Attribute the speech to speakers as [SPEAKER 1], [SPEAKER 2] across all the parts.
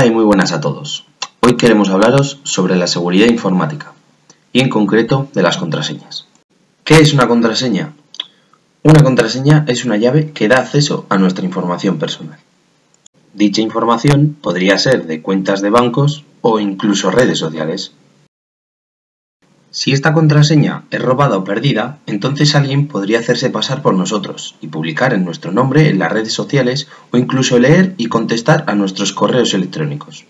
[SPEAKER 1] Hola y muy buenas a todos. Hoy queremos hablaros sobre la seguridad informática y en concreto de las contraseñas. ¿Qué es una contraseña? Una contraseña es una llave que da acceso a nuestra información personal. Dicha información podría ser de cuentas de bancos o incluso redes sociales. Si esta contraseña es robada o perdida, entonces alguien podría hacerse pasar por nosotros y publicar en nuestro nombre en las redes sociales o incluso leer y contestar a nuestros correos electrónicos.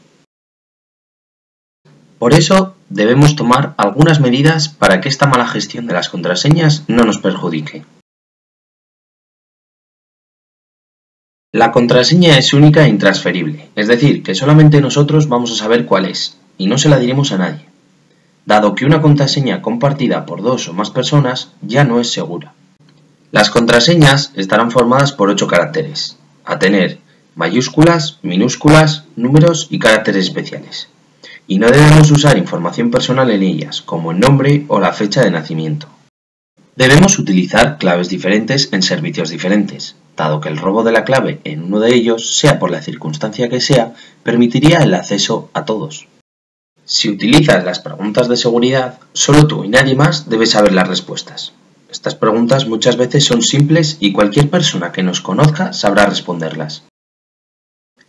[SPEAKER 1] Por eso debemos tomar algunas medidas para que esta mala gestión de las contraseñas no nos perjudique. La contraseña es única e intransferible, es decir, que solamente nosotros vamos a saber cuál es, y no se la diremos a nadie dado que una contraseña compartida por dos o más personas ya no es segura. Las contraseñas estarán formadas por ocho caracteres, a tener mayúsculas, minúsculas, números y caracteres especiales. Y no debemos usar información personal en ellas, como el nombre o la fecha de nacimiento. Debemos utilizar claves diferentes en servicios diferentes, dado que el robo de la clave en uno de ellos, sea por la circunstancia que sea, permitiría el acceso a todos. Si utilizas las preguntas de seguridad, solo tú y nadie más debes saber las respuestas. Estas preguntas muchas veces son simples y cualquier persona que nos conozca sabrá responderlas.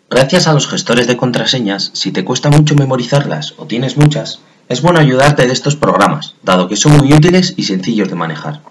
[SPEAKER 1] Gracias a los gestores de contraseñas, si te cuesta mucho memorizarlas o tienes muchas, es bueno ayudarte de estos programas, dado que son muy útiles y sencillos de manejar.